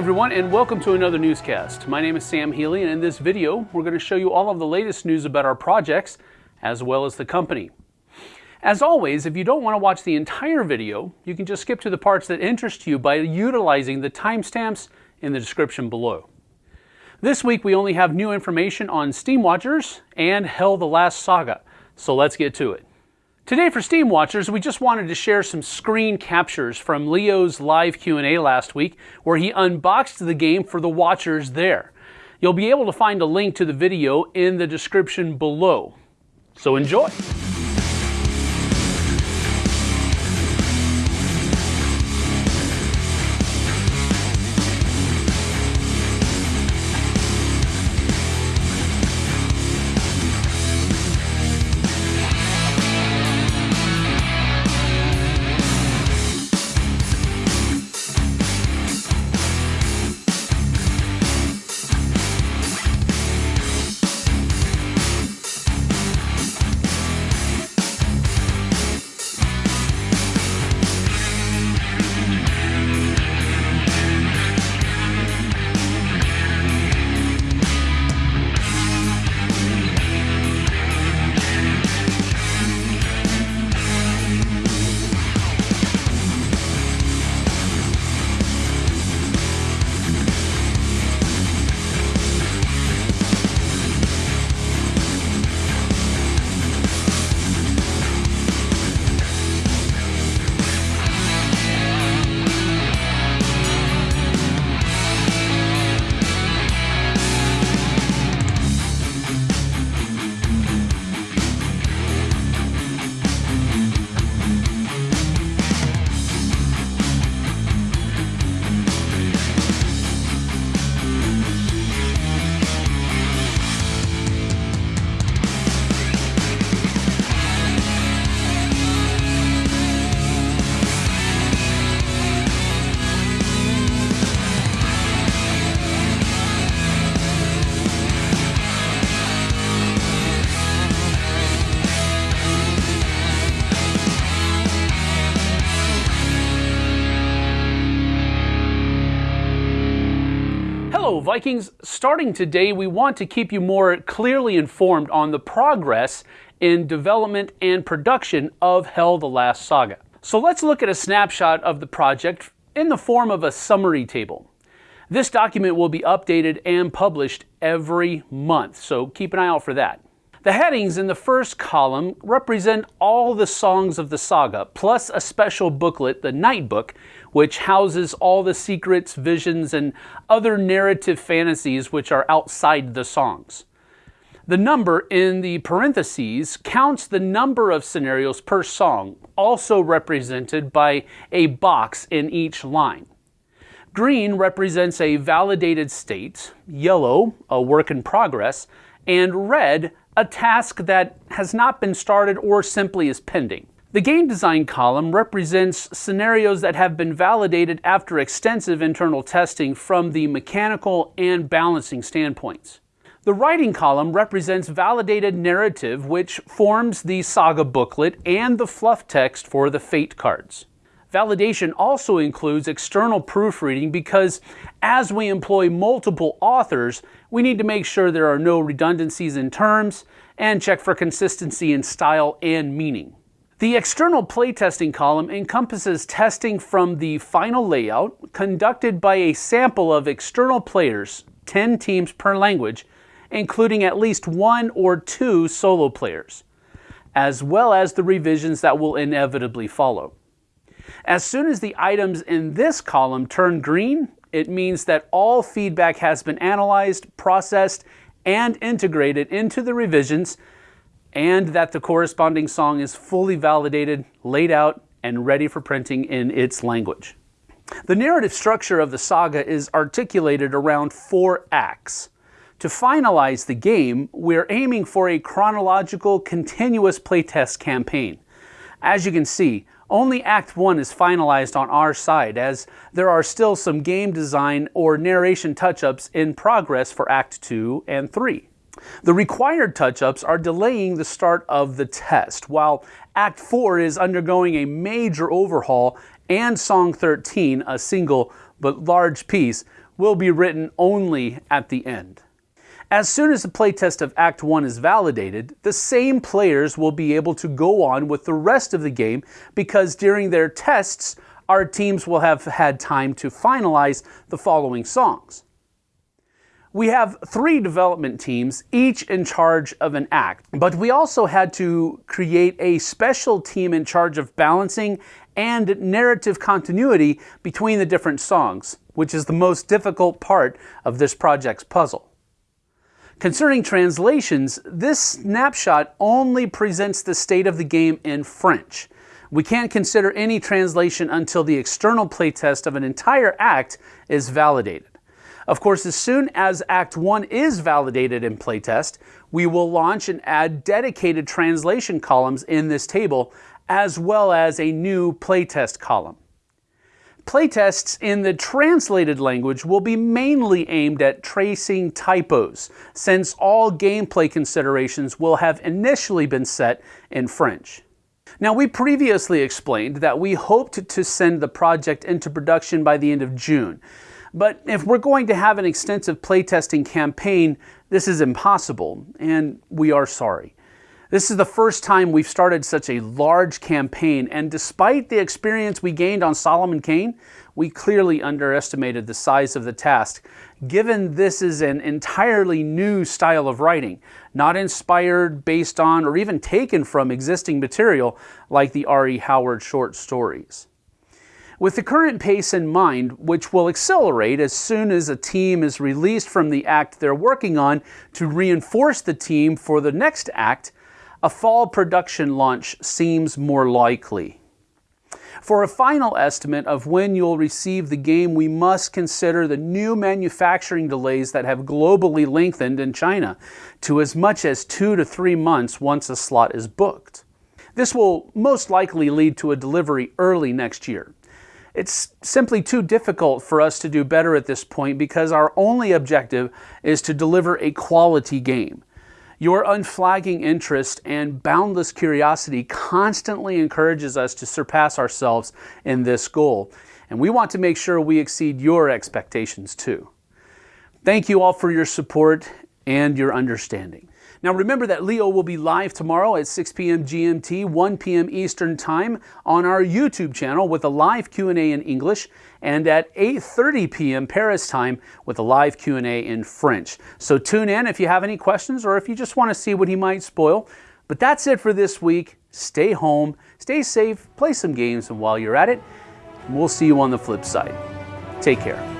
everyone and welcome to another newscast. My name is Sam Healy and in this video we're going to show you all of the latest news about our projects as well as the company. As always, if you don't want to watch the entire video, you can just skip to the parts that interest you by utilizing the timestamps in the description below. This week we only have new information on Steam Watchers and Hel the Last Saga, so let's get to it. Today for Steam Watchers, we just wanted to share some screen captures from Leo's live Q&A last week where he unboxed the game for the watchers there. You'll be able to find a link to the video in the description below. So enjoy! Hello, Vikings. Starting today, we want to keep you more clearly informed on the progress in development and production of Hel the Last Saga. So let's look at a snapshot of the project in the form of a summary table. This document will be updated and published every month, so keep an eye out for that. The headings in the first column represent all the songs of the saga, plus a special booklet, the Night Book, which houses all the secrets, visions, and other narrative fantasies which are outside the songs. The number in the parentheses counts the number of scenarios per song, also represented by a box in each line. Green represents a validated state, yellow, a work in progress, and red, a task that has not been started or simply is pending. The game design column represents scenarios that have been validated after extensive internal testing from the mechanical and balancing standpoints. The writing column represents validated narrative which forms the saga booklet and the fluff text for the fate cards. Validation also includes external proofreading because as we employ multiple authors, we need to make sure there are no redundancies in terms and check for consistency in style and meaning. The external playtesting column encompasses testing from the final layout conducted by a sample of external players, 10 teams per language, including at least one or two solo players, as well as the revisions that will inevitably follow. As soon as the items in this column turn green, it means that all feedback has been analyzed, processed, and integrated into the revisions, and that the corresponding song is fully validated, laid out, and ready for printing in its language. The narrative structure of the saga is articulated around four acts. To finalize the game, we're aiming for a chronological, continuous playtest campaign. As you can see, only Act 1 is finalized on our side, as there are still some game design or narration touch-ups in progress for Act 2 and 3. The required touch-ups are delaying the start of the test, while Act 4 is undergoing a major overhaul and Song 13, a single but large piece, will be written only at the end. As soon as the playtest of Act 1 is validated, the same players will be able to go on with the rest of the game because during their tests, our teams will have had time to finalize the following songs. We have three development teams, each in charge of an act, but we also had to create a special team in charge of balancing and narrative continuity between the different songs, which is the most difficult part of this project's puzzle. Concerning translations, this snapshot only presents the state of the game in French. We can't consider any translation until the external playtest of an entire act is validated. Of course, as soon as Act 1 is validated in playtest, we will launch and add dedicated translation columns in this table, as well as a new playtest column. Playtests in the translated language will be mainly aimed at tracing typos, since all gameplay considerations will have initially been set in French. Now, we previously explained that we hoped to send the project into production by the end of June, but if we're going to have an extensive playtesting campaign, this is impossible, and we are sorry. This is the first time we've started such a large campaign, and despite the experience we gained on Solomon Kane, we clearly underestimated the size of the task, given this is an entirely new style of writing, not inspired, based on, or even taken from existing material like the R.E. Howard short stories. With the current pace in mind, which will accelerate as soon as a team is released from the act they're working on to reinforce the team for the next act, a fall production launch seems more likely. For a final estimate of when you'll receive the game, we must consider the new manufacturing delays that have globally lengthened in China to as much as two to three months once a slot is booked. This will most likely lead to a delivery early next year. It's simply too difficult for us to do better at this point because our only objective is to deliver a quality game. Your unflagging interest and boundless curiosity constantly encourages us to surpass ourselves in this goal, and we want to make sure we exceed your expectations too. Thank you all for your support and your understanding. Now remember that Leo will be live tomorrow at 6 p.m. GMT, 1 p.m. Eastern Time on our YouTube channel with a live Q&A in English and at 8.30 p.m. Paris time with a live Q&A in French. So tune in if you have any questions or if you just want to see what he might spoil. But that's it for this week. Stay home, stay safe, play some games, and while you're at it, we'll see you on the flip side. Take care.